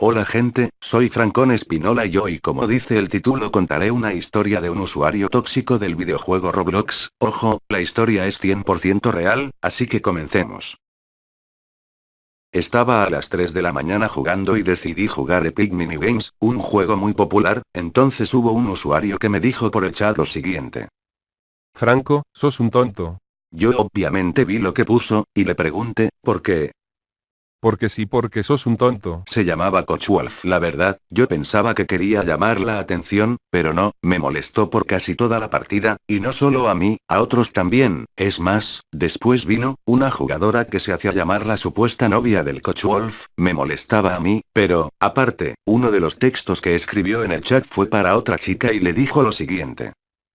Hola gente, soy Francón Espinola y hoy como dice el título contaré una historia de un usuario tóxico del videojuego Roblox, ojo, la historia es 100% real, así que comencemos. Estaba a las 3 de la mañana jugando y decidí jugar Epic Minigames, un juego muy popular, entonces hubo un usuario que me dijo por el chat lo siguiente. Franco, sos un tonto. Yo obviamente vi lo que puso, y le pregunté, ¿por qué? Porque sí, porque sos un tonto. Se llamaba Cochwolf. La verdad, yo pensaba que quería llamar la atención, pero no, me molestó por casi toda la partida, y no solo a mí, a otros también. Es más, después vino, una jugadora que se hacía llamar la supuesta novia del Cochwolf, me molestaba a mí, pero, aparte, uno de los textos que escribió en el chat fue para otra chica y le dijo lo siguiente.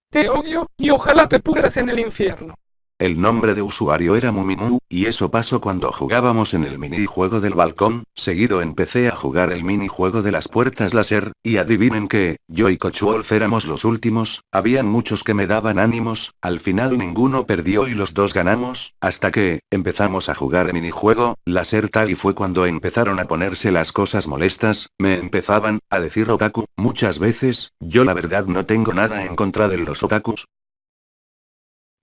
Te odio, y ojalá te pudras en el infierno. El nombre de usuario era Mumimu, y eso pasó cuando jugábamos en el minijuego del balcón, seguido empecé a jugar el minijuego de las puertas láser, y adivinen que, yo y Cochwolf éramos los últimos, habían muchos que me daban ánimos, al final ninguno perdió y los dos ganamos, hasta que, empezamos a jugar el minijuego, láser tal y fue cuando empezaron a ponerse las cosas molestas, me empezaban, a decir otaku, muchas veces, yo la verdad no tengo nada en contra de los otakus,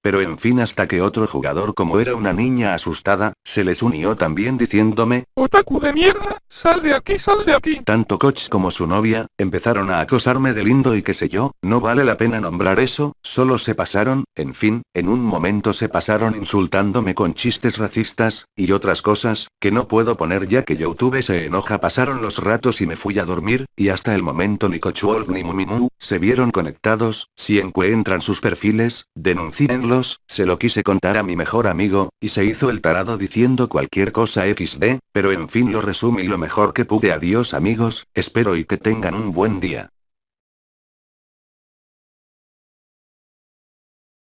pero en fin hasta que otro jugador como era una niña asustada, se les unió también diciéndome, ¡Otaku de mierda! ¡Sal de aquí, sal de aquí! Tanto Koch como su novia, empezaron a acosarme de lindo y qué sé yo, no vale la pena nombrar eso, solo se pasaron, en fin, en un momento se pasaron insultándome con chistes racistas, y otras cosas, que no puedo poner ya que YouTube se enoja pasaron los ratos y me fui a dormir, y hasta el momento ni Cochwolf ni Mumimu, se vieron conectados, si encuentran sus perfiles, se lo quise contar a mi mejor amigo, y se hizo el tarado diciendo cualquier cosa XD, pero en fin lo resumí lo mejor que pude adiós amigos, espero y que tengan un buen día.